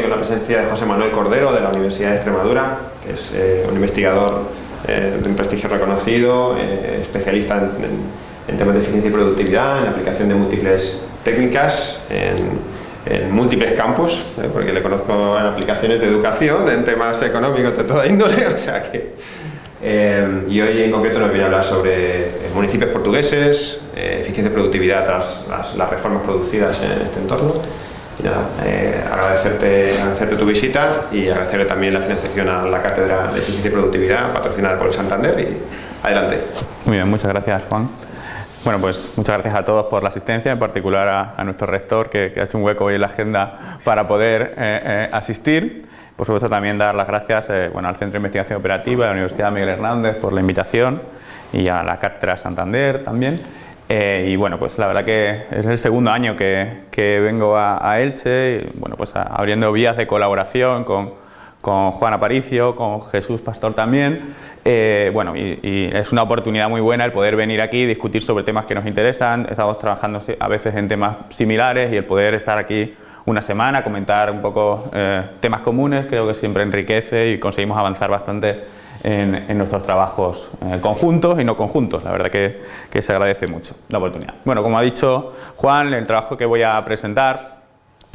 con la presencia de José Manuel Cordero de la Universidad de Extremadura, que es eh, un investigador eh, de un prestigio reconocido, eh, especialista en, temas de eficiencia y productividad, en aplicación de múltiples técnicas, en, múltiples campos, porque le conozco en aplicaciones de educación, en temas económicos de toda índole, o sea que... y hoy en concreto nos viene a hablar sobre municipios portugueses, eficiencia y productividad tras las reformas producidas en este entorno y nada, eh, agradecerte, agradecerte tu visita y agradecerle también la financiación a la Cátedra de Eficiencia y Productividad patrocinada por el Santander y adelante. Muy bien, muchas gracias Juan. Bueno, pues muchas gracias a todos por la asistencia, en particular a, nuestro rector que, ha hecho un hueco hoy en la agenda para poder eh, eh, asistir. Por supuesto también dar las gracias bueno, al Centro de Investigación Operativa de la Universidad Miguel Hernández por la invitación y a la Cátedra Santander también. Eh, y bueno, pues la verdad que es el segundo año que, que vengo a, Elche, y, bueno, pues abriendo vías de colaboración con, con, Juan Aparicio, con Jesús Pastor también. Eh, bueno, y, es una oportunidad muy buena el poder venir aquí y discutir sobre temas que nos interesan. Estamos trabajando a veces en temas similares y el poder estar aquí una semana, comentar un poco eh, temas comunes, creo que siempre enriquece y conseguimos avanzar bastante en, nuestros trabajos eh, conjuntos y no conjuntos. La verdad que, que, se agradece mucho la oportunidad. Bueno, como ha dicho Juan, el trabajo que voy a presentar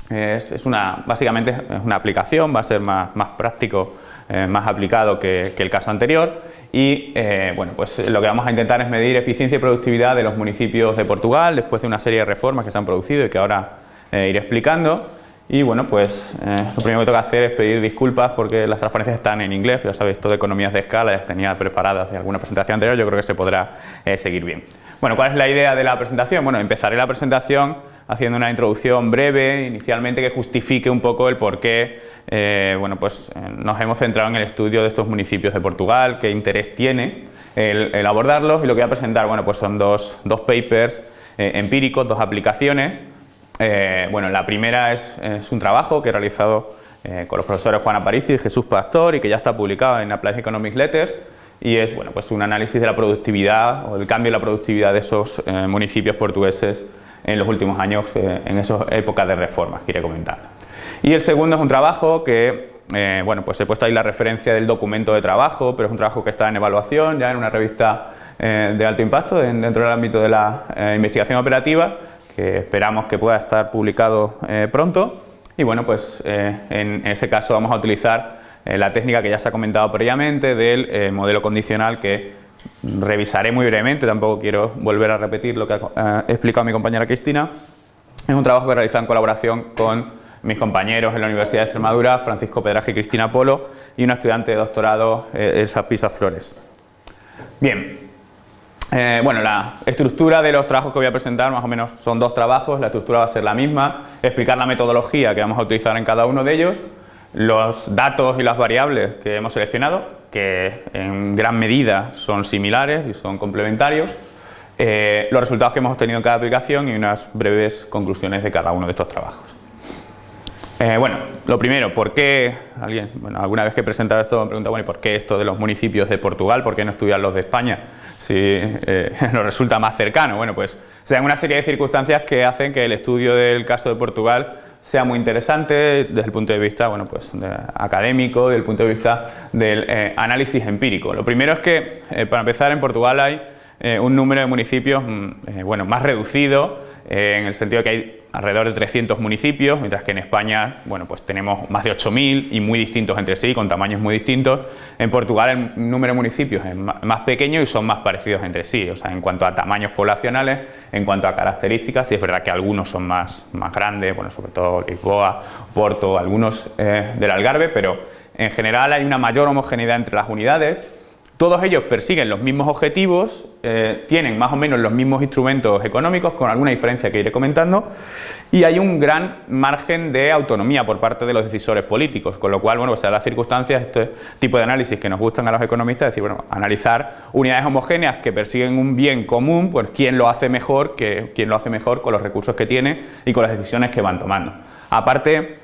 es, es una, básicamente es una aplicación, va a ser más, más práctico, eh, más aplicado que, que, el caso anterior y eh, bueno, pues lo que vamos a intentar es medir eficiencia y productividad de los municipios de Portugal después de una serie de reformas que se han producido y que ahora iré explicando y bueno, pues eh, lo primero que tengo que hacer es pedir disculpas porque las transparencias están en inglés, ya sabéis, todo de economías de escala, ya tenía preparadas de alguna presentación anterior, yo creo que se podrá eh, seguir bien. Bueno, ¿cuál es la idea de la presentación? Bueno, empezaré la presentación haciendo una introducción breve, inicialmente, que justifique un poco el por qué eh, bueno, pues, nos hemos centrado en el estudio de estos municipios de Portugal, qué interés tiene el, abordarlos y lo que voy a presentar bueno, pues son dos, dos papers empíricos, dos aplicaciones eh, bueno, la primera es, un trabajo que he realizado eh, con los profesores Juan Aparici y Jesús Pastor y que ya está publicado en Applied Economic Letters y es bueno, pues un análisis de la productividad o del cambio en la productividad de esos eh, municipios portugueses en los últimos años, en esas épocas de reformas que iré comentando. Y el segundo es un trabajo que, bueno, pues he puesto ahí la referencia del documento de trabajo, pero es un trabajo que está en evaluación ya en una revista de alto impacto dentro del ámbito de la investigación operativa que esperamos que pueda estar publicado eh, pronto. Y bueno, pues eh, en ese caso vamos a utilizar eh, la técnica que ya se ha comentado previamente del modelo condicional que revisaré muy brevemente, tampoco quiero volver a repetir lo que ha explicado mi compañera Cristina. Es un trabajo que he realizado en colaboración con mis compañeros en la Universidad de Extremadura, Francisco Pedraje y Cristina Polo, y una estudiante de doctorado, Elsa Pisa Flores. Bien, eh, bueno, la estructura de los trabajos que voy a presentar más o menos son dos trabajos, la estructura va a ser la misma, explicar la metodología que vamos a utilizar en cada uno de ellos, los datos y las variables que hemos seleccionado, que en gran medida son similares y son complementarios, eh, los resultados que hemos obtenido en cada aplicación y unas breves conclusiones de cada uno de estos trabajos. Eh, bueno, lo primero, ¿por qué? Alguien, bueno, alguna vez que he presentado esto me pregunta, bueno, ¿y por qué esto de los municipios de Portugal? ¿Por qué no estudian los de España? Si eh, nos resulta más cercano. Bueno, pues se dan una serie de circunstancias que hacen que el estudio del caso de Portugal sea muy interesante desde el punto de vista bueno, pues, académico, desde el punto de vista del eh, análisis empírico. Lo primero es que, eh, para empezar, en Portugal hay un número de municipios mm, bueno, más reducido, en el sentido de que hay alrededor de 300 municipios, mientras que en España bueno, pues tenemos más de 8.000 y muy distintos entre sí, con tamaños muy distintos. En Portugal el número de municipios es más pequeño y son más parecidos entre sí, o sea, en cuanto a tamaños poblacionales, en cuanto a características, y es verdad que algunos son más, más grandes, bueno, sobre todo Lisboa, Porto, algunos eh, del Algarve, pero en general hay una mayor homogeneidad entre las unidades todos ellos persiguen los mismos objetivos, eh, tienen más o menos los mismos instrumentos económicos, con alguna diferencia que iré comentando, y hay un gran margen de autonomía por parte de los decisores políticos, con lo cual, bueno, pues las circunstancias, este tipo de análisis que nos gustan a los economistas, es decir, bueno, analizar unidades homogéneas que persiguen un bien común, pues quién lo hace mejor, que, quién lo hace mejor con los recursos que tiene y con las decisiones que van tomando. Aparte,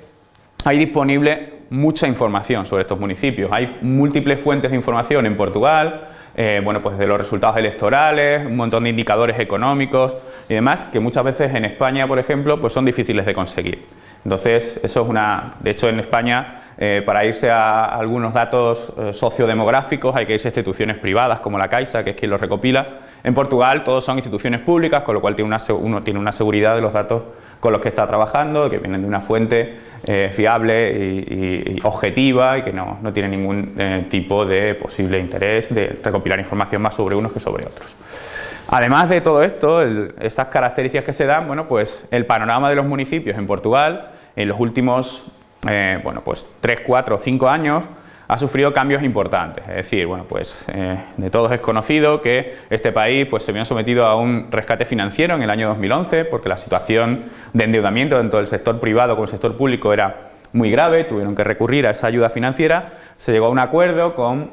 hay disponible mucha información sobre estos municipios. Hay múltiples fuentes de información en Portugal, eh, bueno, pues de los resultados electorales, un montón de indicadores económicos y demás que muchas veces en España, por ejemplo, pues son difíciles de conseguir. Entonces, eso es una... De hecho, en España, eh, para irse a algunos datos eh, sociodemográficos hay que irse a instituciones privadas como la Caixa, que es quien los recopila. En Portugal todos son instituciones públicas, con lo cual tiene una, uno tiene una seguridad de los datos con los que está trabajando, que vienen de una fuente eh, fiable y, objetiva y que no, no tiene ningún tipo de posible interés de recopilar información más sobre unos que sobre otros. Además de todo esto, estas características que se dan, bueno, pues el panorama de los municipios en Portugal en los últimos eh, bueno, pues 3, 4 5 años ha sufrido cambios importantes. Es decir, bueno, pues eh, de todos es conocido que este país pues, se vio sometido a un rescate financiero en el año 2011 porque la situación de endeudamiento dentro del sector privado con el sector público era muy grave, tuvieron que recurrir a esa ayuda financiera, se llegó a un acuerdo con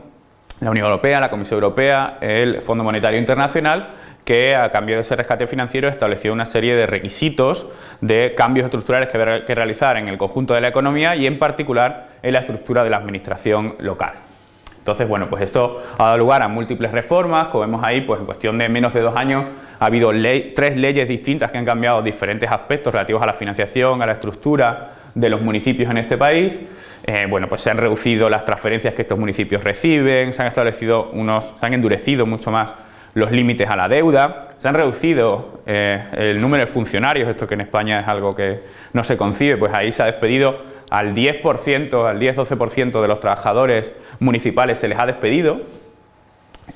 la Unión Europea, la Comisión Europea, el Fondo Monetario Internacional que a cambio de ese rescate financiero estableció una serie de requisitos de cambios estructurales que, que realizar en el conjunto de la economía y en particular en la estructura de la administración local. Entonces, bueno, pues esto ha dado lugar a múltiples reformas, como vemos ahí, pues en cuestión de menos de dos años ha habido tres leyes distintas que han cambiado diferentes aspectos relativos a la financiación, a la estructura de los municipios en este país. Eh, bueno, pues se han reducido las transferencias que estos municipios reciben, se han establecido unos, se han endurecido mucho más los límites a la deuda, se han reducido eh, el número de funcionarios, esto que en España es algo que no se concibe, pues ahí se ha despedido al 10%, al 10-12% de los trabajadores municipales se les ha despedido.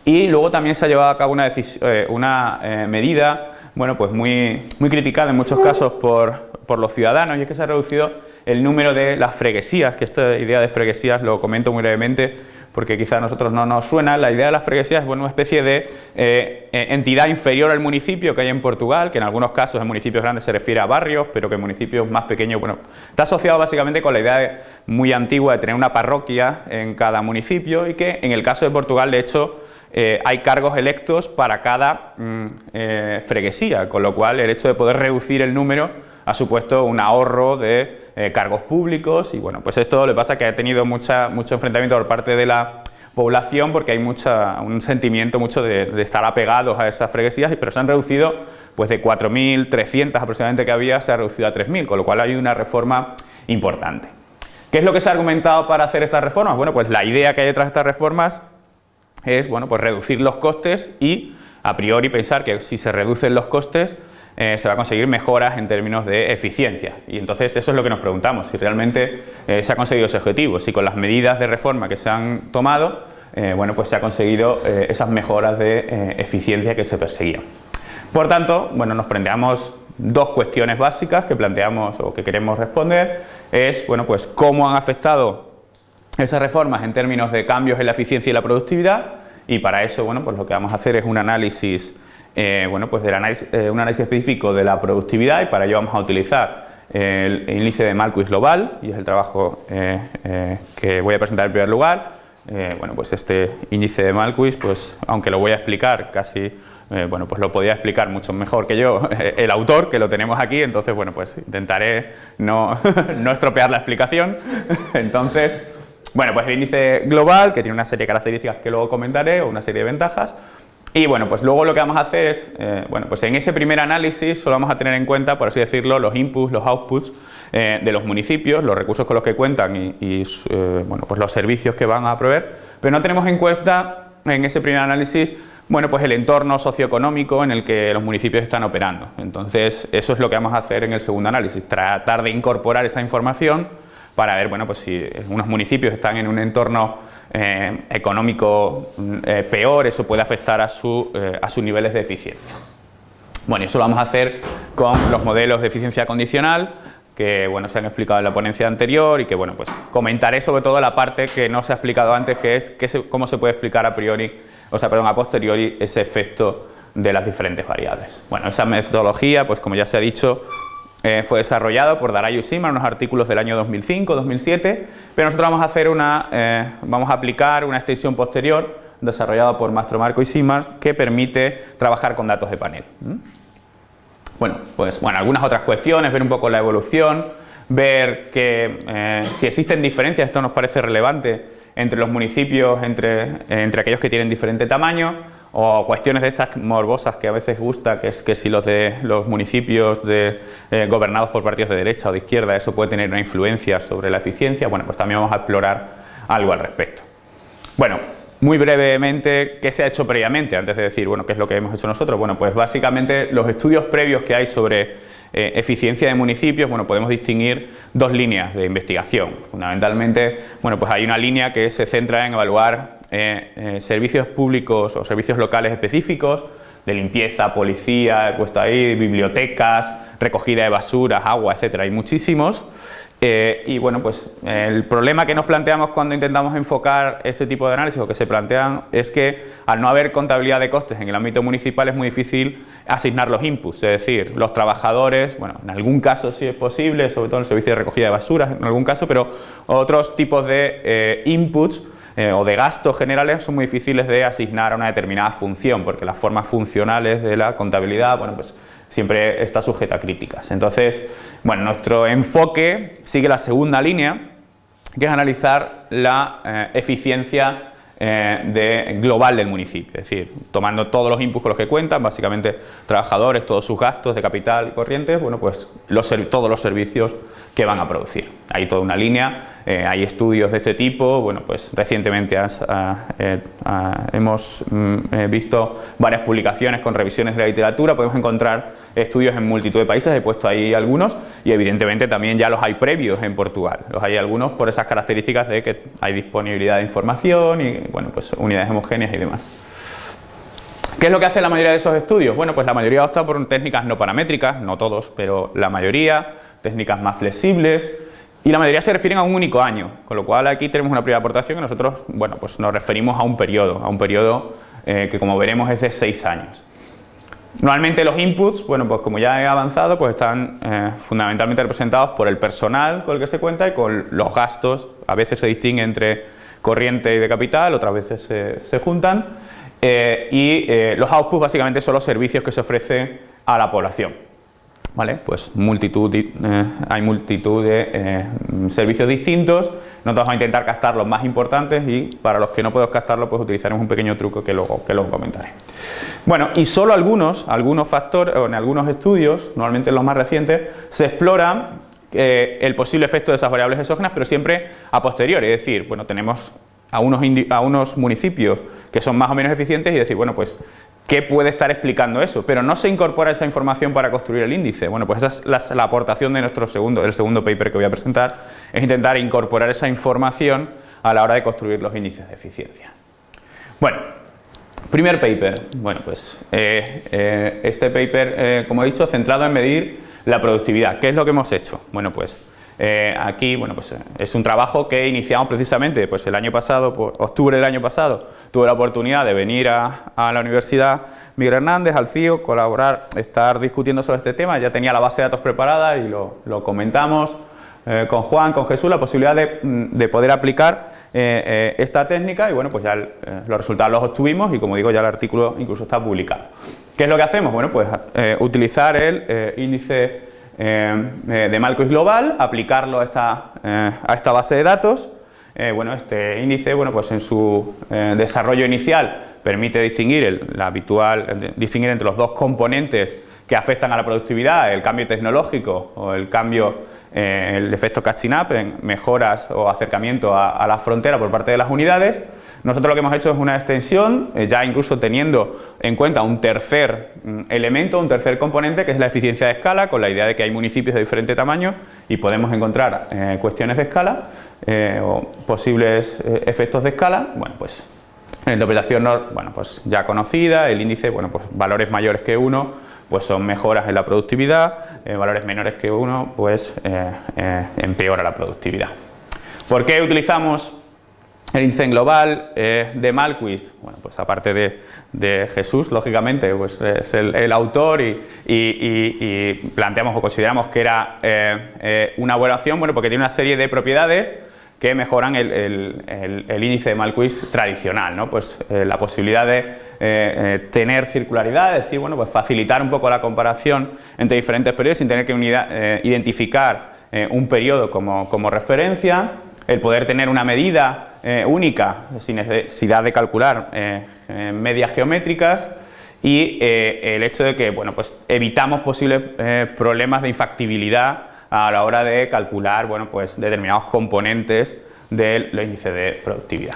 Y luego también se ha llevado a cabo una, eh, una eh, medida bueno, pues muy, muy criticada en muchos casos por, por los ciudadanos y es que se ha reducido el número de las freguesías, que esta idea de freguesías lo comento muy brevemente, porque quizá a nosotros no nos suena, la idea de la freguesía es bueno, una especie de eh, entidad inferior al municipio que hay en Portugal, que en algunos casos en municipios grandes se refiere a barrios, pero que en municipios más pequeños, bueno, está asociado básicamente con la idea muy antigua de tener una parroquia en cada municipio y que en el caso de Portugal, de hecho, eh, hay cargos electos para cada mm, eh, freguesía, con lo cual el hecho de poder reducir el número ha supuesto un ahorro de eh, cargos públicos y bueno, pues esto le pasa que ha tenido mucha, mucho enfrentamiento por parte de la población porque hay mucha, un sentimiento mucho de, estar apegados a esas freguesías, pero se han reducido pues de 4.300 aproximadamente que había, se ha reducido a 3.000, con lo cual hay una reforma importante. ¿Qué es lo que se ha argumentado para hacer estas reformas? Bueno, pues la idea que hay detrás de estas reformas es bueno, pues reducir los costes y a priori pensar que si se reducen los costes eh, se va a conseguir mejoras en términos de eficiencia. Y entonces eso es lo que nos preguntamos, si realmente eh, se ha conseguido ese objetivo, si con las medidas de reforma que se han tomado, eh, bueno, pues se ha conseguido esas mejoras de eficiencia que se perseguían. Por tanto, bueno, nos planteamos dos cuestiones básicas que planteamos o que queremos responder, es, bueno, pues cómo han afectado esas reformas en términos de cambios en la eficiencia y la productividad, y para eso, bueno, pues lo que vamos a hacer es un análisis eh, bueno, pues eh, un análisis específico de la productividad y para ello vamos a utilizar el, índice de Malquis global y es el trabajo eh, que voy a presentar en primer lugar. bueno, pues este índice de Malquis, pues aunque lo voy a explicar casi bueno, pues lo podía explicar mucho mejor que yo el autor, que lo tenemos aquí, entonces, bueno, pues intentaré no, no estropear la explicación. Entonces, bueno, pues el índice global, que tiene una serie de características que luego comentaré, o una serie de ventajas, y bueno, pues luego lo que vamos a hacer es, eh, bueno, pues en ese primer análisis solo vamos a tener en cuenta, por así decirlo, los inputs, los outputs eh, de los municipios, los recursos con los que cuentan y, eh, bueno, pues los servicios que van a proveer, pero no tenemos en cuenta en ese primer análisis bueno, pues el entorno socioeconómico en el que los municipios están operando. Entonces, eso es lo que vamos a hacer en el segundo análisis, tratar de incorporar esa información para ver, bueno, pues si unos municipios están en un entorno eh, económico eh, peor, eso puede afectar a, su, eh, a sus niveles de eficiencia. Bueno, eso lo vamos a hacer con los modelos de eficiencia condicional que bueno, se han explicado en la ponencia anterior y que bueno, pues comentaré sobre todo la parte que no se ha explicado antes, que es que cómo se puede explicar a priori, o sea, perdón, a posteriori ese efecto de las diferentes variables. Bueno, esa metodología, pues como ya se ha dicho, eh, fue desarrollado por Daray y en unos artículos del año 2005-2007, pero nosotros vamos a, hacer una, eh, vamos a aplicar una extensión posterior desarrollada por Mastro Marco y Simars que permite trabajar con datos de panel. Bueno, pues bueno, algunas otras cuestiones, ver un poco la evolución, ver que eh, si existen diferencias, esto nos parece relevante, entre los municipios, entre, entre aquellos que tienen diferente tamaño, o cuestiones de estas morbosas que a veces gusta, que es que si los de los municipios eh, gobernados por partidos de derecha o de izquierda, eso puede tener una influencia sobre la eficiencia, bueno, pues también vamos a explorar algo al respecto. Bueno, muy brevemente, ¿qué se ha hecho previamente? Antes de decir, bueno, ¿qué es lo que hemos hecho nosotros? Bueno, pues básicamente los estudios previos que hay sobre eh, eficiencia de municipios, bueno, podemos distinguir dos líneas de investigación. Fundamentalmente, bueno, pues hay una línea que se centra en evaluar eh, eh, servicios públicos o servicios locales específicos de limpieza, policía, he puesto ahí, bibliotecas, recogida de basuras, agua, etcétera, hay muchísimos. Eh, y bueno, pues el problema que nos planteamos cuando intentamos enfocar este tipo de análisis o que se plantean es que al no haber contabilidad de costes en el ámbito municipal es muy difícil asignar los inputs, es decir, los trabajadores, bueno, en algún caso sí es posible, sobre todo en el servicio de recogida de basuras, en algún caso, pero otros tipos de inputs eh, o de gastos generales son muy difíciles de asignar a una determinada función, porque las formas funcionales de la contabilidad, bueno, pues siempre está sujeta a críticas. Entonces, bueno, nuestro enfoque sigue la segunda línea, que es analizar la eh, eficiencia eh, global del municipio, es decir, tomando todos los inputs con los que cuentan, básicamente trabajadores, todos sus gastos de capital y corrientes, bueno, pues todos los servicios que van a producir. Hay toda una línea, eh, hay estudios de este tipo, bueno, pues recientemente ah, eh, ah, hemos mm, eh, visto varias publicaciones con revisiones de la literatura, podemos encontrar estudios en multitud de países, he puesto ahí algunos y evidentemente también ya los hay previos en Portugal, los hay algunos por esas características de que hay disponibilidad de información y bueno, pues unidades homogéneas y demás. ¿Qué es lo que hace la mayoría de esos estudios? Bueno, pues la mayoría opta por técnicas no paramétricas, no todos, pero la mayoría, técnicas más flexibles y la mayoría se refieren a un único año, con lo cual aquí tenemos una primera aportación que nosotros bueno, pues nos referimos a un periodo, a un periodo eh, que como veremos es de seis años. Normalmente los inputs, bueno, pues como ya he avanzado, pues están eh, fundamentalmente representados por el personal con el que se cuenta y con los gastos, a veces se distingue entre corriente y de capital, otras veces se, juntan, eh, y los outputs básicamente son los servicios que se ofrecen a la población. Pues multitud, eh, hay multitud de eh, servicios distintos, nosotros vamos a intentar captar los más importantes y para los que no podemos captarlo pues utilizaremos un pequeño truco que luego, que luego comentaré. Bueno, y solo algunos, algunos factores, o en algunos estudios, normalmente en los más recientes, se explora eh, el posible efecto de esas variables exógenas, pero siempre a posteriori, es decir, bueno, tenemos a unos, a unos municipios que son más o menos eficientes y decir, bueno, pues ¿Qué puede estar explicando eso? Pero no se incorpora esa información para construir el índice. Bueno, pues esa es la, aportación de nuestro segundo, el segundo paper que voy a presentar, es intentar incorporar esa información a la hora de construir los índices de eficiencia. Bueno, primer paper. Bueno, pues eh, eh, este paper, eh, como he dicho, centrado en medir la productividad. ¿Qué es lo que hemos hecho? Bueno, pues aquí, bueno, pues es un trabajo que iniciamos precisamente pues el año pasado, octubre del año pasado, tuve la oportunidad de venir a, la Universidad Miguel Hernández, al CIO, colaborar, estar discutiendo sobre este tema, ya tenía la base de datos preparada y lo, comentamos eh, con Juan, con Jesús, la posibilidad de, poder aplicar eh, eh, esta técnica y bueno, pues ya los resultados los obtuvimos y como digo ya el artículo incluso está publicado. ¿Qué es lo que hacemos? Bueno, pues utilizar el índice de Malkois global, aplicarlo a esta, a esta base de datos. Eh, bueno, este índice, bueno, pues en su eh, desarrollo inicial permite distinguir el, habitual, distinguir entre los dos componentes que afectan a la productividad, el cambio tecnológico o el cambio, eh, el efecto catching up en mejoras o acercamiento a la frontera por parte de las unidades nosotros lo que hemos hecho es una extensión, eh, ya incluso teniendo en cuenta un tercer mm, elemento, un tercer componente, que es la eficiencia de escala, con la idea de que hay municipios de diferente tamaño y podemos encontrar eh, cuestiones de escala eh, o posibles efectos de escala. Bueno, pues la interpretación bueno, pues ya conocida, el índice, bueno, pues valores mayores que 1 pues son mejoras en la productividad, valores menores que 1 pues empeora la productividad. ¿Por qué utilizamos el índice global eh, de Malquist, bueno, pues aparte de, Jesús, lógicamente, pues es el, autor y, planteamos o consideramos que era eh, eh, una buena opción, bueno, porque tiene una serie de propiedades que mejoran el, índice de Malquist tradicional, ¿no? Pues la posibilidad de tener circularidad, es decir, bueno, pues facilitar un poco la comparación entre diferentes periodos sin tener que identificar un periodo como, como referencia, el poder tener una medida eh, única sin necesidad de calcular eh, medias geométricas y el hecho de que bueno, pues evitamos posibles problemas de infactibilidad a la hora de calcular bueno, pues determinados componentes del índice de productividad.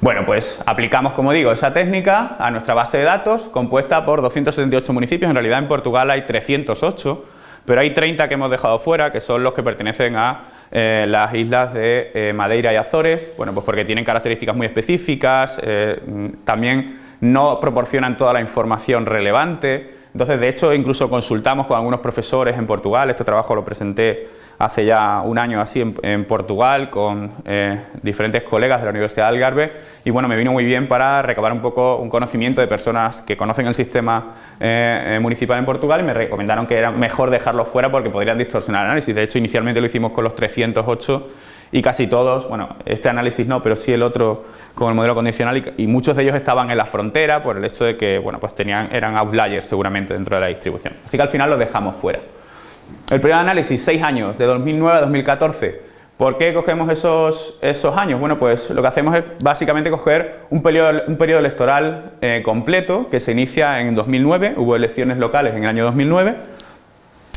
Bueno, pues aplicamos, como digo, esa técnica a nuestra base de datos compuesta por 278 municipios, en realidad en Portugal hay 308, pero hay 30 que hemos dejado fuera, que son los que pertenecen a eh, las islas de eh, Madeira y Azores, bueno, pues porque tienen características muy específicas, eh, también no proporcionan toda la información relevante, entonces de hecho incluso consultamos con algunos profesores en Portugal, este trabajo lo presenté hace ya un año así en, Portugal con eh, diferentes colegas de la Universidad de Algarve y bueno, me vino muy bien para recabar un poco un conocimiento de personas que conocen el sistema eh, eh, municipal en Portugal y me recomendaron que era mejor dejarlo fuera porque podrían distorsionar el análisis. De hecho, inicialmente lo hicimos con los 308 y casi todos, bueno, este análisis no, pero sí el otro con el modelo condicional y, muchos de ellos estaban en la frontera por el hecho de que, bueno, pues tenían, eran outliers seguramente dentro de la distribución. Así que al final los dejamos fuera. El primer análisis, 6 años, de 2009 a 2014. ¿Por qué cogemos esos, esos años? Bueno, pues lo que hacemos es básicamente coger un periodo, un periodo electoral eh, completo que se inicia en 2009, hubo elecciones locales en el año 2009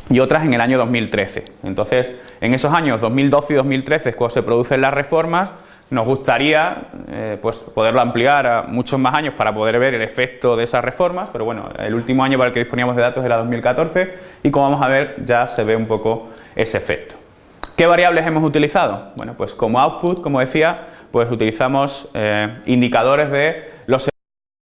y otras en el año 2013. Entonces, en esos años 2012 y 2013 es cuando se producen las reformas, nos gustaría eh, pues poderlo ampliar a muchos más años para poder ver el efecto de esas reformas, pero bueno, el último año para el que disponíamos de datos era 2014 y como vamos a ver ya se ve un poco ese efecto. ¿Qué variables hemos utilizado? Bueno, pues como output, como decía, pues utilizamos eh, indicadores de los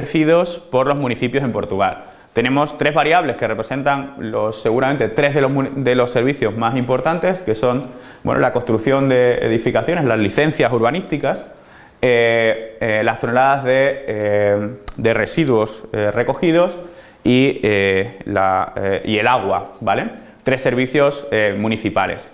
ejercidos por los municipios en Portugal. Tenemos tres variables que representan los, seguramente tres de los, servicios más importantes, que son bueno, la construcción de edificaciones, las licencias urbanísticas, eh, eh, las toneladas de, eh, de residuos recogidos y, la, y, el agua, ¿vale? Tres servicios municipales.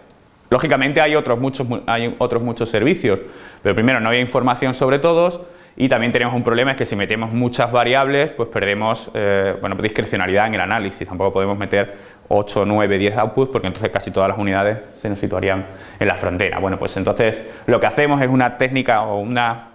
Lógicamente hay otros, muchos, hay otros muchos servicios, pero primero no había información sobre todos, y también tenemos un problema, es que si metemos muchas variables, pues perdemos eh, bueno, discrecionalidad en el análisis. Tampoco podemos meter 8, 9, 10 outputs, porque entonces casi todas las unidades se nos situarían en la frontera. Bueno, pues entonces lo que hacemos es una técnica o una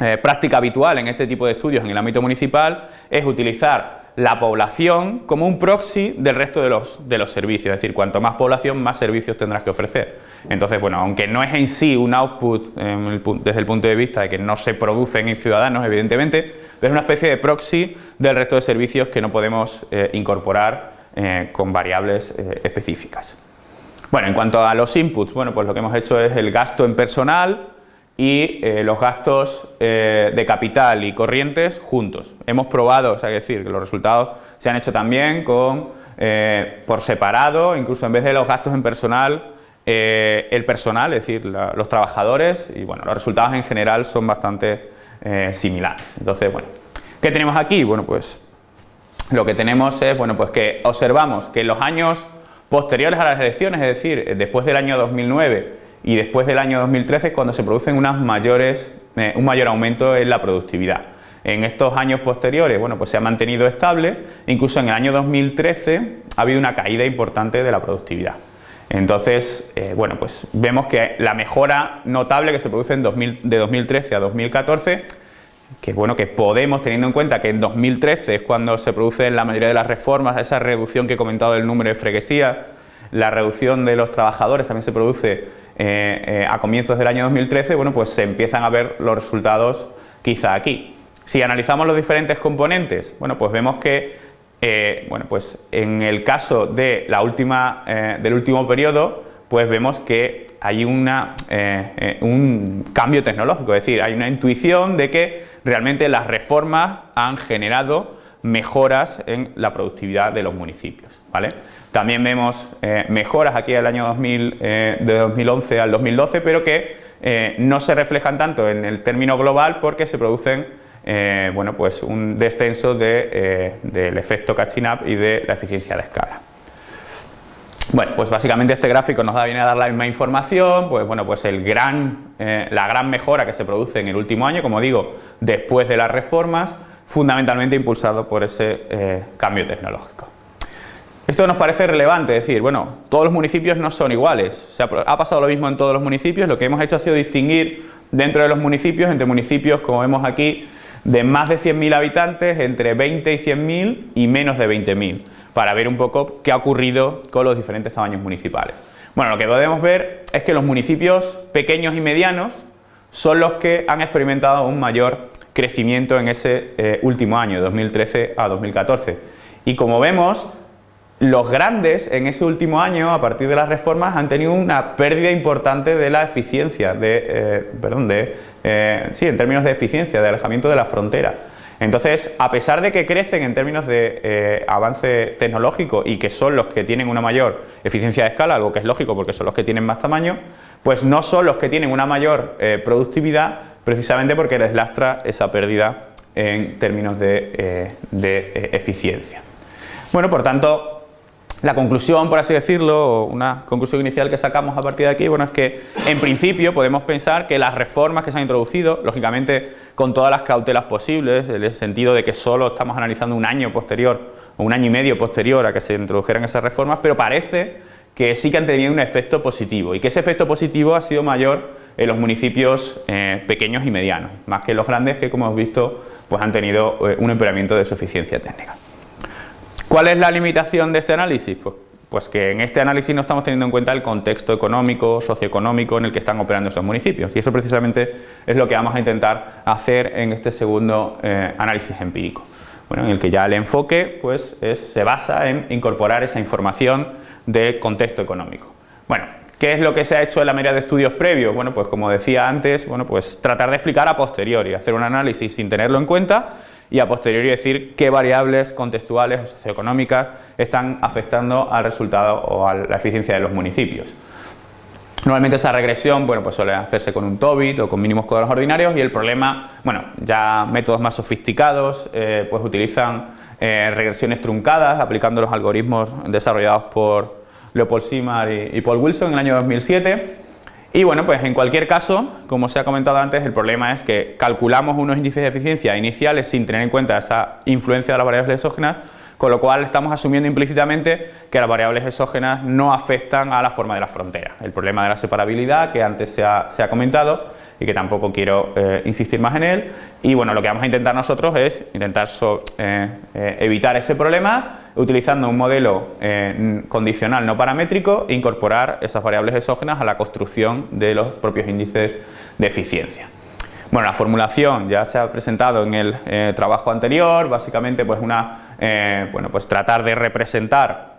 eh, práctica habitual en este tipo de estudios en el ámbito municipal, es utilizar la población como un proxy del resto de los, de los servicios, es decir, cuanto más población, más servicios tendrás que ofrecer. Entonces, bueno, aunque no es en sí un output desde el punto de vista de que no se producen en ciudadanos, evidentemente, es una especie de proxy del resto de servicios que no podemos eh, incorporar eh, con variables eh, específicas. Bueno, en cuanto a los inputs, bueno, pues lo que hemos hecho es el gasto en personal, y los gastos de capital y corrientes juntos. Hemos probado, o sea, decir, que los resultados se han hecho también con, por separado, incluso en vez de los gastos en personal, el personal, es decir, los trabajadores, y bueno, los resultados en general son bastante similares. Entonces, bueno, ¿qué tenemos aquí? Bueno, pues lo que tenemos es, bueno, pues que observamos que en los años posteriores a las elecciones, es decir, después del año 2009, y después del año 2013 cuando se producen unas mayores, eh, un mayor aumento en la productividad. En estos años posteriores, bueno, pues se ha mantenido estable, incluso en el año 2013 ha habido una caída importante de la productividad. Entonces, eh, bueno, pues vemos que la mejora notable que se produce en de 2013 a 2014, que bueno, que podemos, teniendo en cuenta que en 2013 es cuando se produce la mayoría de las reformas, esa reducción que he comentado del número de freguesías, la reducción de los trabajadores también se produce eh, eh, a comienzos del año 2013, bueno, pues se empiezan a ver los resultados quizá aquí. Si analizamos los diferentes componentes, bueno, pues vemos que eh, bueno, pues en el caso de la última, del último periodo, pues vemos que hay una, un cambio tecnológico, es decir, hay una intuición de que realmente las reformas han generado mejoras en la productividad de los municipios. ¿vale? También vemos eh, mejoras aquí del año 2000, eh, de 2011 al 2012, pero que eh, no se reflejan tanto en el término global porque se producen bueno, pues un descenso de, del efecto catching up y de la eficiencia de escala. Bueno, pues básicamente este gráfico nos da, viene a dar la misma información, pues bueno, pues el gran, la gran mejora que se produce en el último año, como digo, después de las reformas, fundamentalmente impulsado por ese cambio tecnológico. Esto nos parece relevante, decir, bueno, todos los municipios no son iguales, ha pasado lo mismo en todos los municipios, lo que hemos hecho ha sido distinguir dentro de los municipios, entre municipios, como vemos aquí, de más de 100.000 habitantes, entre 20 y 100.000 y menos de 20.000, para ver un poco qué ha ocurrido con los diferentes tamaños municipales. Bueno, lo que podemos ver es que los municipios pequeños y medianos son los que han experimentado un mayor crecimiento en ese eh, último año, 2013 a 2014. Y como vemos, los grandes en ese último año, a partir de las reformas, han tenido una pérdida importante de la eficiencia, de, eh, perdón, de, eh, sí, en términos de eficiencia, de alejamiento de la frontera. Entonces, a pesar de que crecen en términos de eh, avance tecnológico y que son los que tienen una mayor eficiencia de escala, algo que es lógico porque son los que tienen más tamaño, pues no son los que tienen una mayor productividad precisamente porque les lastra esa pérdida en términos de, de eficiencia. Bueno, por tanto, la conclusión, por así decirlo, una conclusión inicial que sacamos a partir de aquí, bueno, es que en principio podemos pensar que las reformas que se han introducido, lógicamente con todas las cautelas posibles, en el sentido de que solo estamos analizando un año posterior o un año y medio posterior a que se introdujeran esas reformas, pero parece que sí que han tenido un efecto positivo y que ese efecto positivo ha sido mayor en los municipios eh, pequeños y medianos, más que en los grandes que como hemos visto pues han tenido eh, un empeoramiento de su eficiencia técnica. ¿Cuál es la limitación de este análisis? Pues, pues, que en este análisis no estamos teniendo en cuenta el contexto económico, socioeconómico en el que están operando esos municipios y eso precisamente es lo que vamos a intentar hacer en este segundo eh, análisis empírico. Bueno, en el que ya el enfoque pues, se basa en incorporar esa información del contexto económico. Bueno, ¿qué es lo que se ha hecho en la mayoría de estudios previos? Bueno, pues como decía antes, bueno, pues tratar de explicar a posteriori, hacer un análisis sin tenerlo en cuenta y a posteriori decir qué variables contextuales o socioeconómicas están afectando al resultado o a la eficiencia de los municipios. Normalmente esa regresión bueno, pues suele hacerse con un TOBIT o con mínimos cuadrados ordinarios y el problema, bueno, ya métodos más sofisticados eh, pues utilizan eh, regresiones truncadas aplicando los algoritmos desarrollados por Leopold Simar y Paul Wilson en el año 2007 y bueno, pues en cualquier caso, como se ha comentado antes, el problema es que calculamos unos índices de eficiencia iniciales sin tener en cuenta esa influencia de las variables exógenas, con lo cual estamos asumiendo implícitamente que las variables exógenas no afectan a la forma de la frontera. El problema de la separabilidad, que antes se ha, comentado y que tampoco quiero eh, insistir más en él, y bueno, lo que vamos a intentar nosotros es intentar eh, eh, evitar ese problema utilizando un modelo eh, condicional no paramétrico incorporar esas variables exógenas a la construcción de los propios índices de eficiencia. Bueno, la formulación ya se ha presentado en el eh, trabajo anterior, básicamente pues una, eh, bueno, pues tratar de representar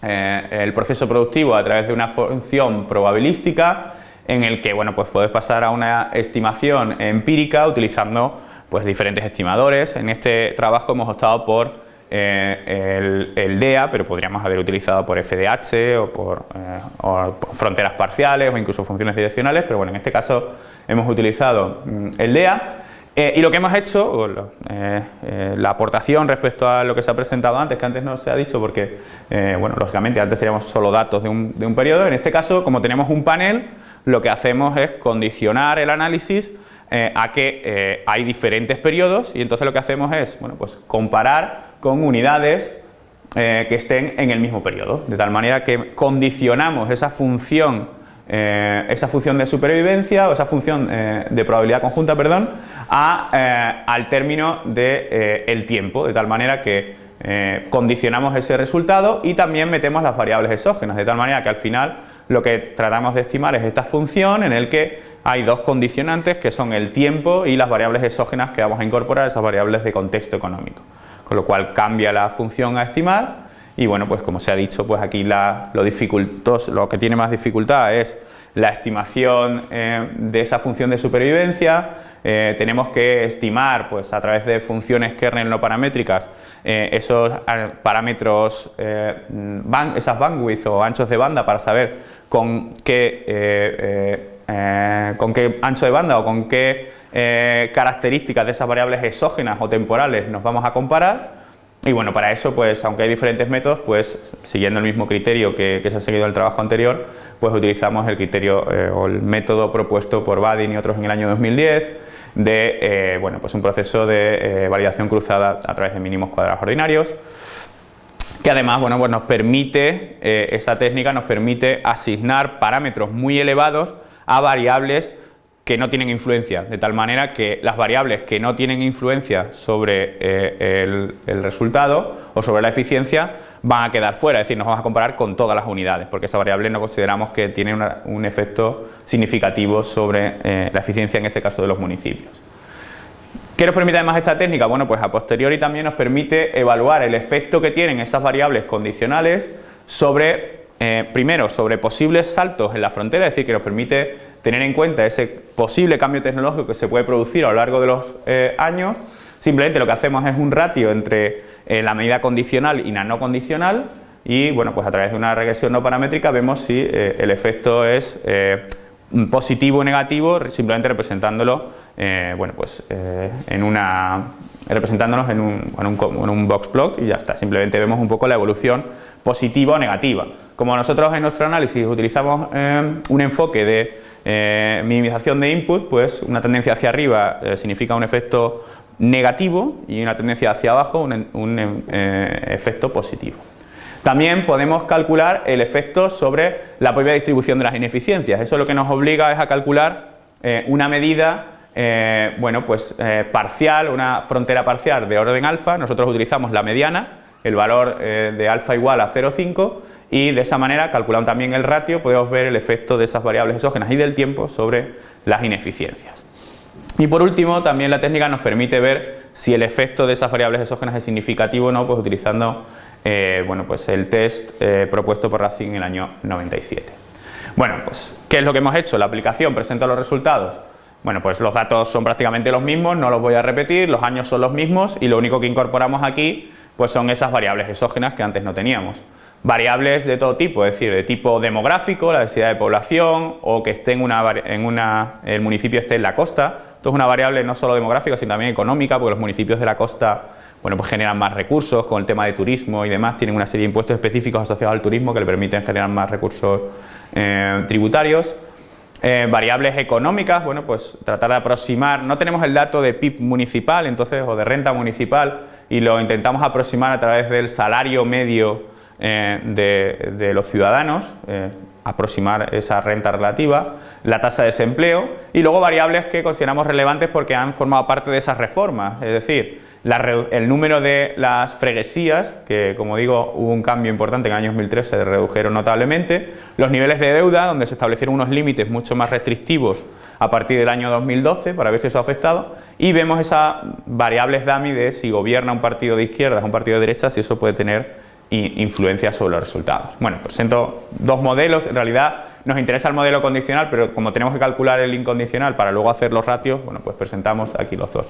el proceso productivo a través de una función probabilística en el que bueno, pues puedes pasar a una estimación empírica utilizando pues, diferentes estimadores. En este trabajo hemos optado por eh, el, DEA, pero podríamos haber utilizado por FDH o por, eh, fronteras parciales o incluso funciones direccionales, pero bueno, en este caso hemos utilizado mm, el DEA eh, y lo que hemos hecho, la aportación respecto a lo que se ha presentado antes, que antes no se ha dicho porque, bueno, lógicamente antes teníamos solo datos de un periodo, en este caso, como tenemos un panel, lo que hacemos es condicionar el análisis a que hay diferentes periodos y entonces lo que hacemos es, bueno, pues comparar con unidades eh, que estén en el mismo periodo, de tal manera que condicionamos esa función, eh, esa función de supervivencia o esa función eh, de probabilidad conjunta, perdón, al término del el tiempo, de tal manera que condicionamos ese resultado y también metemos las variables exógenas, de tal manera que al final lo que tratamos de estimar es esta función en el que hay dos condicionantes que son el tiempo y las variables exógenas que vamos a incorporar, esas variables de contexto económico con lo cual cambia la función a estimar y bueno, pues como se ha dicho, pues aquí la, lo, lo que tiene más dificultad es la estimación eh, de esa función de supervivencia, eh, tenemos que estimar pues, a través de funciones kernel no paramétricas eh, esos parámetros, esas bandwidth o anchos de banda para saber con qué, con qué ancho de banda o con qué eh, características de esas variables exógenas o temporales nos vamos a comparar y bueno, para eso, pues aunque hay diferentes métodos, pues siguiendo el mismo criterio que, se ha seguido en el trabajo anterior, pues utilizamos el criterio eh, o el método propuesto por Badin y otros en el año 2010 de eh, bueno, pues un proceso de validación cruzada a través de mínimos cuadrados ordinarios que además bueno, pues nos permite, eh, esa técnica nos permite asignar parámetros muy elevados a variables que no tienen influencia, de tal manera que las variables que no tienen influencia sobre eh, el, resultado o sobre la eficiencia van a quedar fuera, es decir, nos vamos a comparar con todas las unidades, porque esa variable no consideramos que tiene un efecto significativo sobre eh, la eficiencia, en este caso de los municipios. ¿Qué nos permite además esta técnica? Bueno, pues a posteriori también nos permite evaluar el efecto que tienen esas variables condicionales sobre, eh, primero, sobre posibles saltos en la frontera, es decir, que nos permite tener en cuenta ese posible cambio tecnológico que se puede producir a lo largo de los eh, años. Simplemente lo que hacemos es un ratio entre eh, la medida condicional y la no condicional y bueno, pues a través de una regresión no paramétrica vemos si el efecto es positivo o negativo, simplemente representándolo bueno, pues, en una, representándonos en un, en, un, box plot y ya está. Simplemente vemos un poco la evolución positiva o negativa. Como nosotros en nuestro análisis utilizamos eh, un enfoque de minimización de input, pues una tendencia hacia arriba significa un efecto negativo y una tendencia hacia abajo un, efecto positivo. También podemos calcular el efecto sobre la propia distribución de las ineficiencias. Eso lo que nos obliga es a calcular una medida eh, bueno, pues eh, parcial, una frontera parcial de orden alfa, nosotros utilizamos la mediana, el valor eh, de alfa igual a 0,5 y de esa manera, calculando también el ratio, podemos ver el efecto de esas variables exógenas y del tiempo sobre las ineficiencias. Y por último, también la técnica nos permite ver si el efecto de esas variables exógenas es significativo o no, pues utilizando bueno, pues el test propuesto por Racing en el año 97. Bueno, pues, ¿qué es lo que hemos hecho? La aplicación presenta los resultados bueno, pues los datos son prácticamente los mismos, no los voy a repetir, los años son los mismos y lo único que incorporamos aquí pues son esas variables exógenas que antes no teníamos. Variables de todo tipo, es decir, de tipo demográfico, la densidad de población o que esté en una, en una, el municipio esté en la costa. Esto es una variable no solo demográfica, sino también económica, porque los municipios de la costa bueno, pues generan más recursos con el tema de turismo y demás, tienen una serie de impuestos específicos asociados al turismo que le permiten generar más recursos eh, tributarios. Eh, variables económicas, bueno, pues tratar de aproximar, no tenemos el dato de PIB municipal, entonces, o de renta municipal, y lo intentamos aproximar a través del salario medio eh, de, los ciudadanos, eh, aproximar esa renta relativa, la tasa de desempleo, y luego variables que consideramos relevantes porque han formado parte de esas reformas, es decir, el número de las freguesías, que como digo hubo un cambio importante en el año 2013, se redujeron notablemente, los niveles de deuda, donde se establecieron unos límites mucho más restrictivos a partir del año 2012 para ver si eso ha afectado y vemos esas variables DAMI de si gobierna un partido de izquierda o un partido de derecha, si eso puede tener influencia sobre los resultados. Bueno, presento dos modelos, en realidad nos interesa el modelo condicional, pero como tenemos que calcular el incondicional para luego hacer los ratios, bueno, pues presentamos aquí los dos.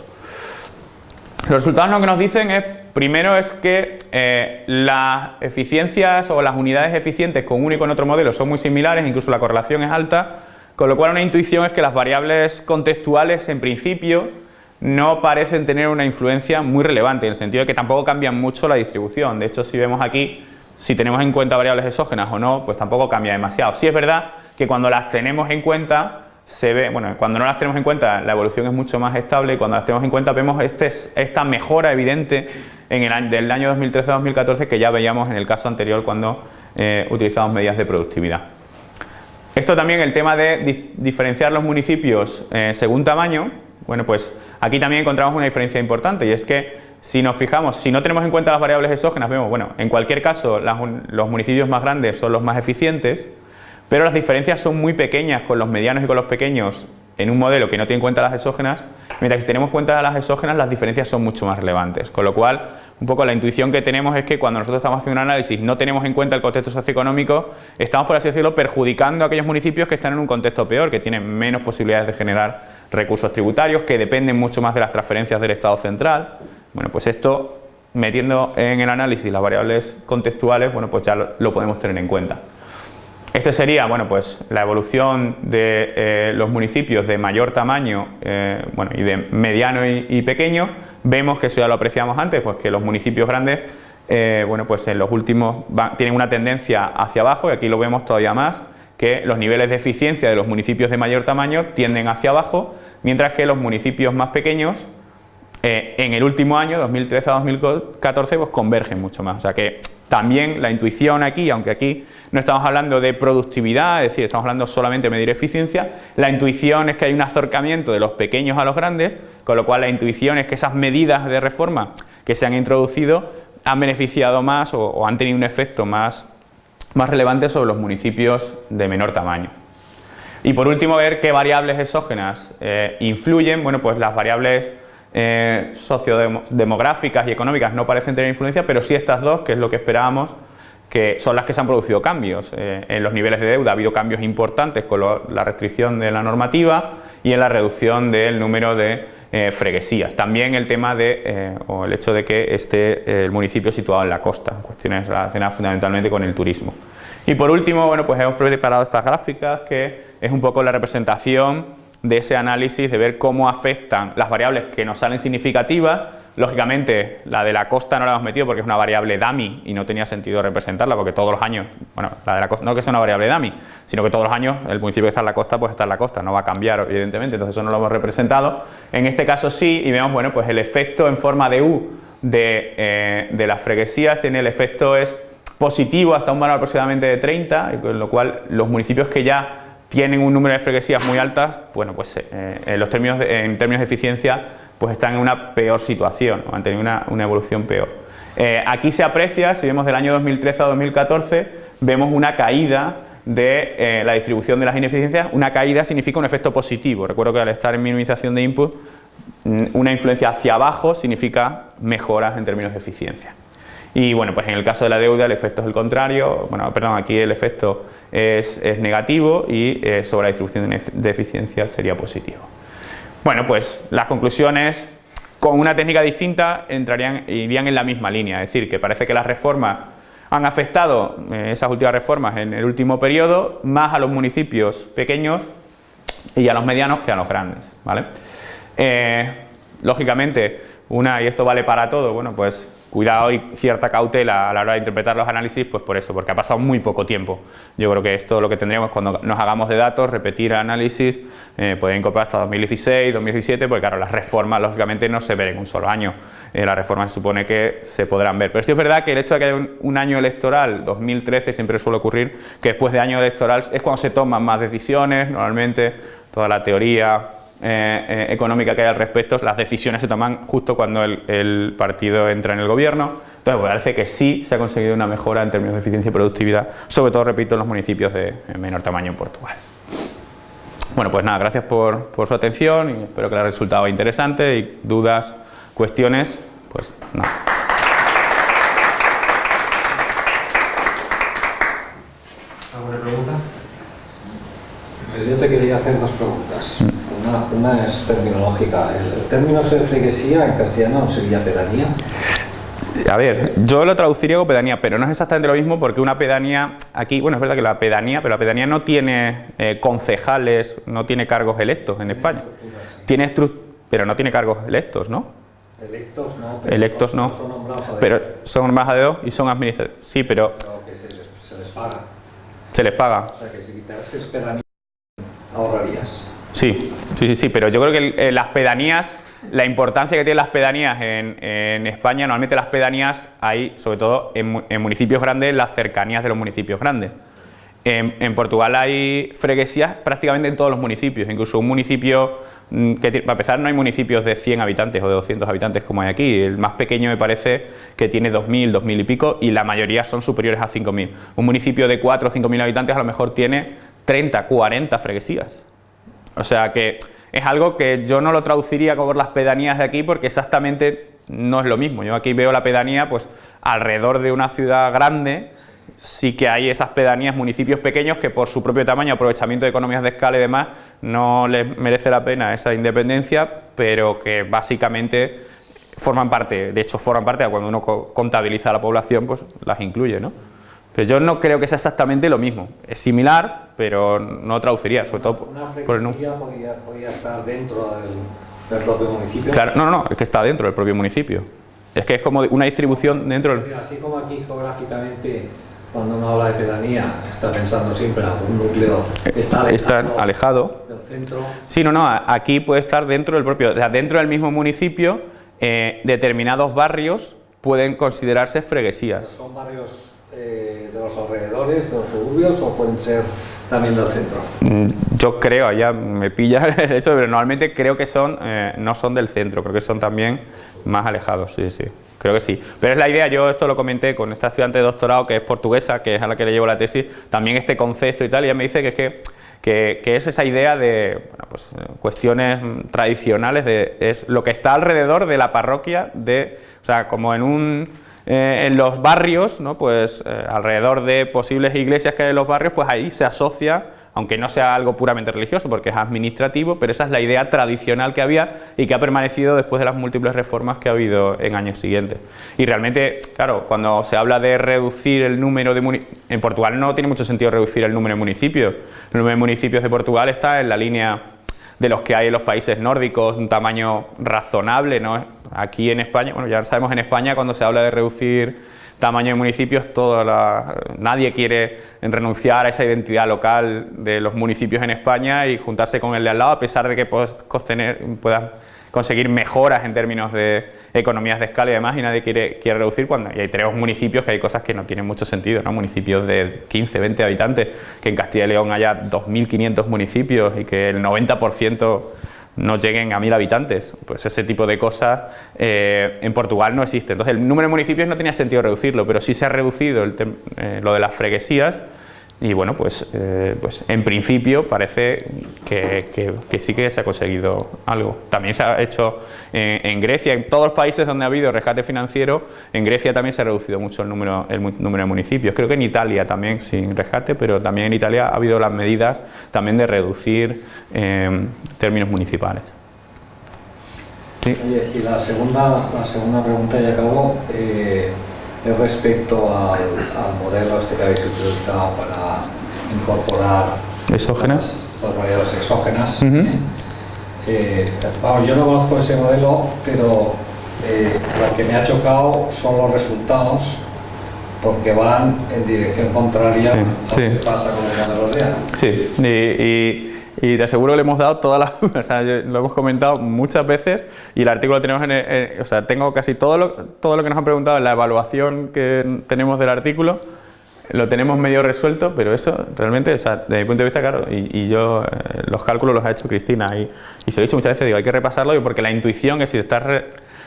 Los resultados lo que nos dicen es, primero es que eh, las eficiencias o las unidades eficientes con uno y con otro modelo son muy similares, incluso la correlación es alta, con lo cual una intuición es que las variables contextuales en principio no parecen tener una influencia muy relevante, en el sentido de que tampoco cambian mucho la distribución. De hecho, si vemos aquí, si tenemos en cuenta variables exógenas o no, pues tampoco cambia demasiado. Sí es verdad que cuando las tenemos en cuenta, se ve, bueno, cuando no las tenemos en cuenta la evolución es mucho más estable y cuando las tenemos en cuenta vemos este, esta mejora evidente en el año, del año 2013-2014 que ya veíamos en el caso anterior cuando eh, utilizamos medidas de productividad. Esto también el tema de diferenciar los municipios eh, según tamaño, bueno pues aquí también encontramos una diferencia importante y es que si nos fijamos, si no tenemos en cuenta las variables exógenas, vemos, bueno, en cualquier caso los municipios más grandes son los más eficientes, pero las diferencias son muy pequeñas con los medianos y con los pequeños en un modelo que no tiene en cuenta las exógenas, mientras que si tenemos en cuenta las exógenas las diferencias son mucho más relevantes, con lo cual un poco la intuición que tenemos es que cuando nosotros estamos haciendo un análisis no tenemos en cuenta el contexto socioeconómico, estamos por así decirlo perjudicando a aquellos municipios que están en un contexto peor, que tienen menos posibilidades de generar recursos tributarios, que dependen mucho más de las transferencias del Estado central. Bueno, pues esto metiendo en el análisis las variables contextuales, bueno, pues ya lo podemos tener en cuenta. Este sería bueno, pues, la evolución de eh, los municipios de mayor tamaño eh, bueno, y de mediano y, pequeño. Vemos que eso ya lo apreciamos antes, pues que los municipios grandes eh, bueno, pues en los últimos tienen una tendencia hacia abajo y aquí lo vemos todavía más, que los niveles de eficiencia de los municipios de mayor tamaño tienden hacia abajo, mientras que los municipios más pequeños en el último año, 2013 a 2014, pues convergen mucho más. O sea que también la intuición aquí, aunque aquí no estamos hablando de productividad, es decir, estamos hablando solamente de medir eficiencia, la intuición es que hay un acercamiento de los pequeños a los grandes, con lo cual la intuición es que esas medidas de reforma que se han introducido han beneficiado más o, han tenido un efecto más, más relevante sobre los municipios de menor tamaño. Y por último, ver qué variables exógenas eh, influyen. Bueno, pues las variables eh, sociodemográficas y económicas no parecen tener influencia, pero sí estas dos, que es lo que esperábamos, que son las que se han producido cambios. Eh, en los niveles de deuda ha habido cambios importantes con la restricción de la normativa y en la reducción del número de eh, freguesías. También el tema de, o el hecho de que esté el municipio situado en la costa, cuestiones relacionadas fundamentalmente con el turismo. Y por último, bueno, pues hemos preparado estas gráficas que es un poco la representación de ese análisis, de ver cómo afectan las variables que nos salen significativas. Lógicamente, la de la costa no la hemos metido porque es una variable dummy y no tenía sentido representarla porque todos los años, bueno, la de la costa, no que sea una variable dummy, sino que todos los años el municipio que está en la costa pues está en la costa, no va a cambiar evidentemente, entonces eso no lo hemos representado. En este caso sí, y vemos, bueno, pues el efecto en forma de U de, eh, de las freguesías tiene el efecto es positivo hasta un valor aproximadamente de 30, con lo cual los municipios que ya tienen un número de freguesías muy altas, bueno, pues eh, en, los términos en términos de eficiencia pues están en una peor situación, han tenido una, evolución peor. Eh, aquí se aprecia, si vemos del año 2013 a 2014, vemos una caída de eh, la distribución de las ineficiencias, una caída significa un efecto positivo, recuerdo que al estar en minimización de input, mm, una influencia hacia abajo significa mejoras en términos de eficiencia. Y bueno, pues en el caso de la deuda el efecto es el contrario, bueno, perdón, aquí el efecto es, negativo y eh, sobre la distribución de eficiencia sería positivo. Bueno, pues las conclusiones con una técnica distinta entrarían, irían en la misma línea, es decir, que parece que las reformas han afectado, eh, esas últimas reformas en el último periodo, más a los municipios pequeños y a los medianos que a los grandes. ¿vale? Eh, lógicamente, una, y esto vale para todo, bueno, pues cuidado y cierta cautela a la hora de interpretar los análisis, pues por eso, porque ha pasado muy poco tiempo. Yo creo que esto lo que tendríamos cuando nos hagamos de datos, repetir análisis, eh, poder incorporar hasta 2016, 2017, porque claro, las reformas lógicamente no se ven en un solo año, eh, las reformas se supone que se podrán ver. Pero sí es verdad que el hecho de que haya un, año electoral, 2013, siempre suele ocurrir que después de año electoral es cuando se toman más decisiones, normalmente toda la teoría eh, eh, económica que hay al respecto, las decisiones se toman justo cuando el, partido entra en el gobierno. Entonces, pues, parece que sí se ha conseguido una mejora en términos de eficiencia y productividad, sobre todo, repito, en los municipios de menor tamaño en Portugal. Bueno, pues nada, gracias por, por su atención y espero que les haya resultado interesante y dudas, cuestiones, pues nada. ¿Alguna pregunta? Yo te quería hacer dos preguntas. Mm. Una, es terminológica. ¿El término de freguesía en castellano sería pedanía? A ver, yo lo traduciría como pedanía, pero no es exactamente lo mismo porque una pedanía, aquí, bueno, es verdad que la pedanía, pero la pedanía no tiene eh, concejales, no tiene cargos electos en España. Tiene pero no tiene cargos electos, ¿no? Electos no, pero electos no, son nombrados a pero son nombrados a dedo y son administrados. Sí, pero... pero que se les, se les, paga. Se les paga. O sea, que si quitases pedanía ahorrarías. Sí, sí, sí, pero yo creo que las pedanías, la importancia que tienen las pedanías en, España, normalmente las pedanías hay, sobre todo en, municipios grandes, las cercanías de los municipios grandes. En, Portugal hay freguesías prácticamente en todos los municipios, incluso un municipio mm, que para empezar no hay municipios de 100 habitantes o de 200 habitantes como hay aquí, el más pequeño me parece que tiene 2.000, 2.000 y pico y la mayoría son superiores a 5.000. Un municipio de 4 o 5.000 habitantes a lo mejor tiene 30, 40 freguesías. O sea que es algo que yo no lo traduciría como las pedanías de aquí porque exactamente no es lo mismo. Yo aquí veo la pedanía pues alrededor de una ciudad grande, sí que hay esas pedanías, municipios pequeños que por su propio tamaño, aprovechamiento de economías de escala y demás, no les merece la pena esa independencia, pero que básicamente forman parte, de hecho forman parte, cuando uno contabiliza la población, pues las incluye, ¿no? Yo no creo que sea exactamente lo mismo. Es similar, pero no traduciría, sobre todo por el podría, podría, estar dentro del, propio municipio. Claro, no, no, no, es que está dentro del propio municipio. Es que es como una distribución dentro del... Así como aquí geográficamente, cuando uno habla de pedanía, está pensando siempre en algún núcleo está alejado, alejado. del centro. Sí, no, no, aquí puede estar dentro del propio, o sea, dentro del mismo municipio, eh, determinados barrios pueden considerarse freguesías. ¿Son barrios eh, de los alrededores, de los suburbios o pueden ser también del centro? Mm, yo creo, ya me pilla el hecho, pero normalmente creo que son, eh, no son del centro, creo que son también más alejados, sí, sí. Creo que sí. Pero es la idea, yo esto lo comenté con esta estudiante de doctorado que es portuguesa, que es a la que le llevo la tesis, también este concepto y tal, y ella me dice que es que, que, es esa idea de pues, cuestiones tradicionales, de, es lo que está alrededor de la parroquia, de, o sea, como en un eh, en los barrios, ¿no? pues eh, alrededor de posibles iglesias que hay en los barrios, pues ahí se asocia, aunque no sea algo puramente religioso porque es administrativo, pero esa es la idea tradicional que había y que ha permanecido después de las múltiples reformas que ha habido en años siguientes. Y realmente, claro, cuando se habla de reducir el número de municipios, en Portugal no tiene mucho sentido reducir el número de municipios, el número de municipios de Portugal está en la línea de los que hay en los países nórdicos, un tamaño razonable, ¿no? Aquí en España, bueno, ya sabemos en España cuando se habla de reducir tamaño de municipios, toda la, nadie quiere renunciar a esa identidad local de los municipios en España y juntarse con el de al lado, a pesar de que puedas conseguir mejoras en términos de economías de escala y demás y nadie quiere, quiere reducir cuando y hay tres municipios que hay cosas que no tienen mucho sentido, ¿no? municipios de 15, 20 habitantes, que en Castilla y León haya 2.500 municipios y que el 90% no lleguen a 1.000 habitantes, pues ese tipo de cosas eh, en Portugal no existe. Entonces el número de municipios no tenía sentido reducirlo, pero sí se ha reducido eh, lo de las freguesías y bueno, pues, eh, pues en principio parece que, sí que se ha conseguido algo. También se ha hecho en, Grecia, en todos los países donde ha habido rescate financiero, en Grecia también se ha reducido mucho el número, el número de municipios. Creo que en Italia también sin rescate, pero también en Italia ha habido las medidas también de reducir eh, términos municipales. y la segunda, la segunda pregunta ya acabo. Eh, respecto al, modelo este que habéis utilizado para incorporar exógenas, las, variables exógenas. Eh, yo no conozco ese modelo, pero eh, lo que me ha chocado son los resultados porque van en dirección contraria a lo que pasa con el modelo real. Sí, y y te aseguro que le hemos dado todas las... o sea, lo hemos comentado muchas veces y el artículo lo tenemos en... o sea, tengo casi todo lo, todo lo que nos han preguntado en la evaluación que tenemos del artículo, lo tenemos medio resuelto, pero eso realmente, o sea, desde mi punto de vista, claro, y, yo eh, los cálculos los ha hecho Cristina y, y, se lo he dicho muchas veces, digo, hay que repasarlo porque la intuición es si te estás,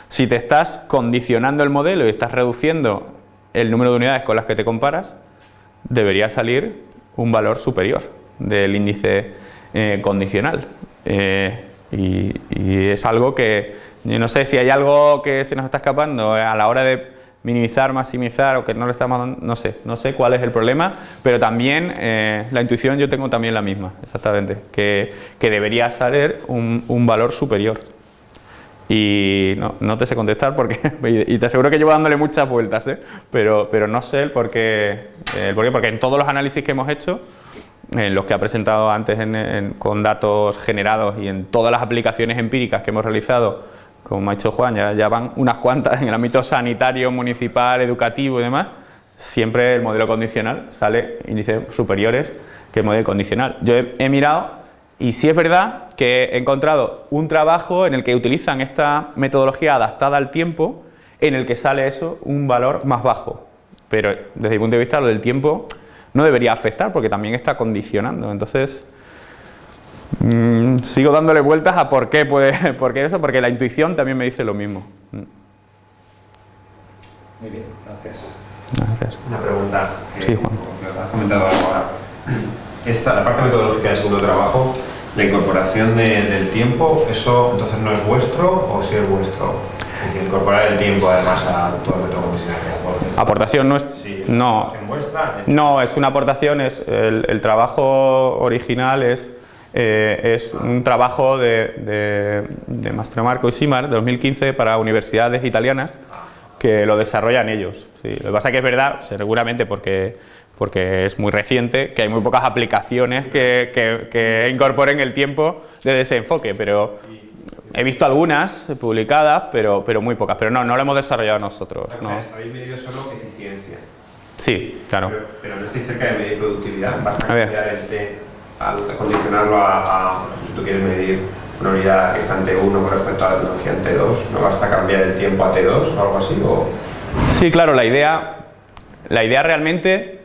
si te estás condicionando el modelo y estás reduciendo el número de unidades con las que te comparas, debería salir un valor superior del índice eh, condicional. Eh, y, es algo que, no sé si hay algo que se nos está escapando a la hora de minimizar, maximizar o que no le estamos no sé, no sé cuál es el problema, pero también eh, la intuición yo tengo también la misma, exactamente, que, que debería salir un, un, valor superior. Y no, no, te sé contestar porque, y te aseguro que llevo dándole muchas vueltas, pero, pero no sé el por, qué, el por qué, porque en todos los análisis que hemos hecho, en los que ha presentado antes con datos generados y en todas las aplicaciones empíricas que hemos realizado, como ha dicho Juan, ya, van unas cuantas en el ámbito sanitario, municipal, educativo y demás, siempre el modelo condicional sale índices superiores que el modelo condicional. Yo he, mirado y sí es verdad que he encontrado un trabajo en el que utilizan esta metodología adaptada al tiempo en el que sale eso un valor más bajo. Pero desde mi punto de vista lo del tiempo no debería afectar porque también está condicionando. Entonces, mm, sigo dándole vueltas a por qué puede, por qué eso, porque la intuición también me dice lo mismo. Mm. Muy bien, gracias. Gracias. Una pregunta. sí, Juan. has comentado ahora. Esta, la parte metodológica del segundo trabajo, la incorporación del tiempo, ¿eso entonces no es vuestro o si es vuestro? Es decir, incorporar el tiempo además a todo el método comisional. Aportación no es no, no, es una aportación, es el, trabajo original es, eh, es un trabajo de, de, de Mastromarco y Simar de 2015 para universidades italianas que lo desarrollan ellos. Lo que pasa es que es verdad, seguramente porque, porque es muy reciente, que hay muy pocas aplicaciones que, que, incorporen el tiempo de desenfoque, pero he visto algunas publicadas, pero, pero muy pocas, pero no, no lo hemos desarrollado nosotros. ¿no? Habéis medido solo eficiencia. Sí, claro. Pero, no estoy cerca de medir productividad, basta cambiar el T al condicionarlo a, si tú quieres medir una unidad que está en T1 con respecto a la tecnología en T2? ¿No basta cambiar el tiempo a T2 o algo así? O... Sí, claro, la idea, la idea realmente,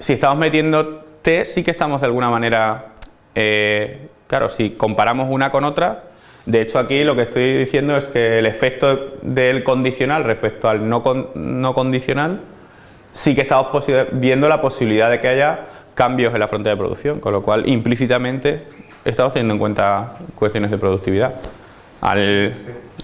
si estamos metiendo T, sí que estamos de alguna manera, eh, claro, si comparamos una con otra, de hecho aquí lo que estoy diciendo es que el efecto del condicional respecto al no, no condicional, sí que estamos viendo la posibilidad de que haya cambios en la frontera de producción, con lo cual implícitamente estamos teniendo en cuenta cuestiones de productividad al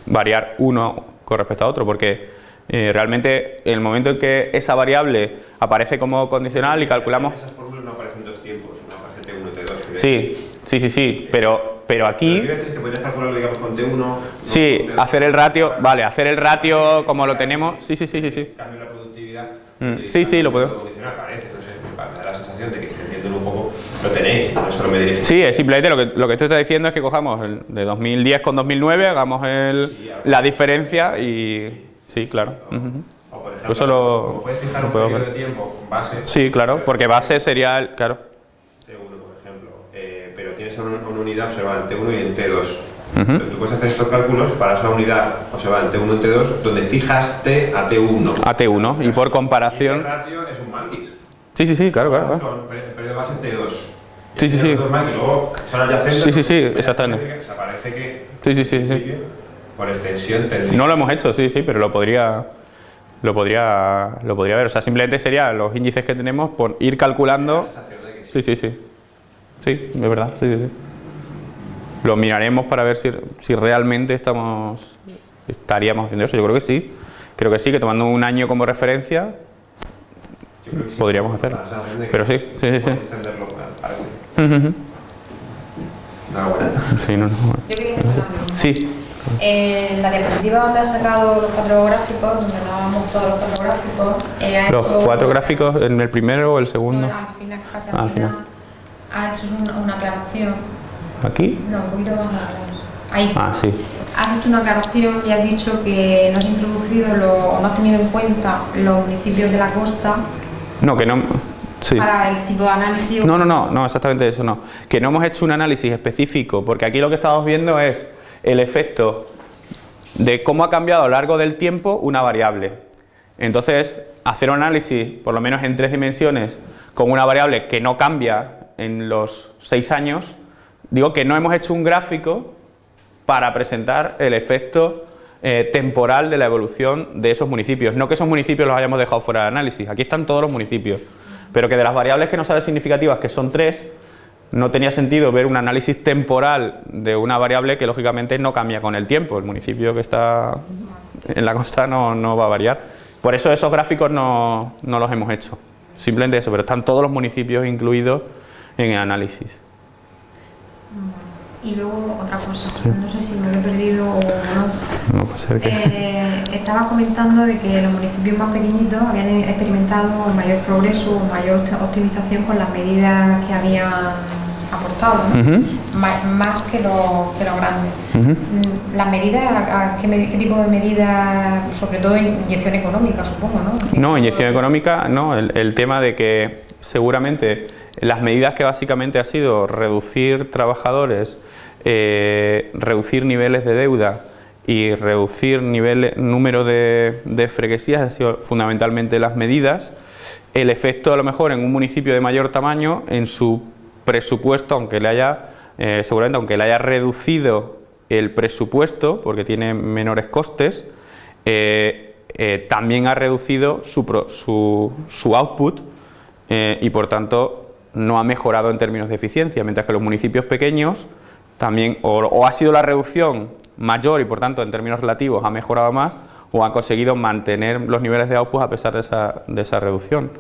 variar uno con respecto a otro, porque eh, realmente en el momento en que esa variable aparece como condicional y calculamos... Esas fórmulas no aparecen dos tiempos, una aparece T1 T2. Sí, sí, sí, sí, pero, pero aquí... Pero que podrías calcularlo digamos con T1... Sí, hacer el ratio, vale, hacer el ratio como lo tenemos, sí, sí, sí, sí. sí. Mm, sí, sí, lo puedo. Condicional parece, no sé, me da la sensación de que extendiéndolo un poco lo tenéis, no solo me dirijo. Sí, es simplemente lo que, lo que estoy diciendo es que cojamos el de 2010 con 2009, hagamos el, Sí, la diferencia y... Sí, claro. ujú. O por ejemplo, Pues Eso lo- como puedes fijar un periodo ver. de tiempo con base... Sí, claro, porque base sería el... Claro. T1, por ejemplo, eh, pero tienes una, una unidad observada en T1 y en T2. Ujú. Entonces, Tú puedes hacer estos cálculos para esa unidad observada en T1 y en T2, donde fijas T a T1. A T1 y por Y ese comparación... ratio es un mantis. Sí, sí, sí, claro, claro. claro. Per- periodo base en T2. Y Sí, sí, sí. mantis, luego son adyacentes. Sí, sí, sí, exactamente. que- O sea, que Sí, sí, sí, sí. por extensión tendría... No lo hemos hecho, sí, sí, pero lo podría... Lo podría, lo podría ver, o sea, simplemente sería los índices que tenemos por ir calculando... Sí, sí, sí. Sí, es verdad, sí, sí, sí. Lo miraremos para ver si, si realmente estamos estaríamos haciendo eso. Yo creo que sí. Creo que sí, que tomando un año como referencia, podríamos hacerlo. Pero sí, sí, sí, sí. Sí, no, no. Yo quería hacer una pregunta. Sí, En la diapositiva donde has sacado los cuatro gráficos, donde dábamos todos los cuatro gráficos, eh, ha los hecho- cuatro gráficos en el primero o el segundo. Al final, casi Ah, al final, final. ha hecho una, una aclaración. ¿Aquí? No, un poquito más atrás. Ahí. Ah, sí. Has hecho una aclaración y has dicho que no has introducido lo- no has tenido en cuenta los municipios de la costa No, que no... Sí. para el tipo de análisis. No, no, no, no, exactamente eso no. Que no hemos hecho un análisis específico, porque aquí lo que estamos viendo es el efecto de cómo ha cambiado a lo largo del tiempo una variable. Entonces, hacer un análisis, por lo menos en tres dimensiones, con una variable que no cambia en los seis años, digo que no hemos hecho un gráfico para presentar el efecto eh, temporal de la evolución de esos municipios. No que esos municipios los hayamos dejado fuera de análisis, aquí están todos los municipios, pero que de las variables que no salen significativas, que son tres, no tenía sentido ver un análisis temporal de una variable que lógicamente no cambia con el tiempo. El municipio que está en la costa no, no va a variar. Por eso esos gráficos no, no los hemos hecho. Simplemente eso, pero están todos los municipios incluidos en el análisis. Y luego otra cosa, no sé si me lo he perdido o no. No que... Eh, estabas comentando de que los municipios más pequeñitos habían experimentado mayor progreso o mayor optimización con las medidas que habían aportado, ¿no? Más que los, que los grandes. Mm, ¿Las medidas, qué, medi- qué tipo de medidas, sobre todo inyección económica, supongo, no? No, inyección económica, no. El, el tema de que seguramente las medidas que básicamente ha sido reducir trabajadores, eh, reducir niveles de deuda y reducir número de, freguesías, han sido fundamentalmente las medidas. El efecto a lo mejor en un municipio de mayor tamaño, en su presupuesto, aunque le haya, eh, seguramente aunque le haya reducido el presupuesto, porque tiene menores costes, eh, también ha reducido su, output y por tanto no ha mejorado en términos de eficiencia, mientras que los municipios pequeños también o, o ha sido la reducción mayor y por tanto en términos relativos ha mejorado más o han conseguido mantener los niveles de output a pesar de esa, de esa reducción.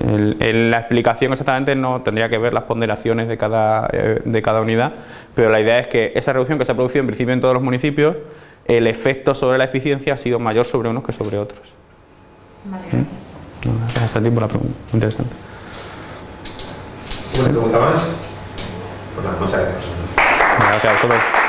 El- el- la explicación exactamente no tendría que ver las ponderaciones de cada, eh, de cada unidad, pero la idea es que esa reducción que se ha producido en principio en todos los municipios, el efecto sobre la eficiencia ha sido mayor sobre unos que sobre otros. Vale, gracias. No, gracias a ti por la pregunta, interesante. ¿Una pregunta más? Pues nada, muchas gracias. Gracias a.